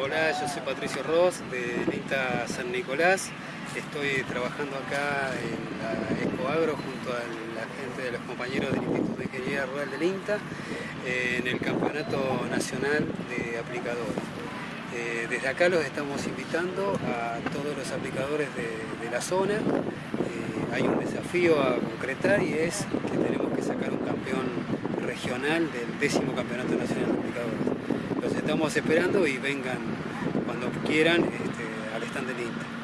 Hola, yo soy Patricio Ross del INTA San Nicolás. Estoy trabajando acá en la Ecoagro junto a la gente de los compañeros del Instituto de Ingeniería Rural del INTA en el Campeonato Nacional de Aplicadores. Eh, desde acá los estamos invitando a todos los aplicadores de, la zona. Eh, hay un desafío a concretar y es que tenemos que sacar un campeón regional del décimo Campeonato Nacional de Aplicadores. Estamos esperando y vengan cuando quieran este, al stand del INTA.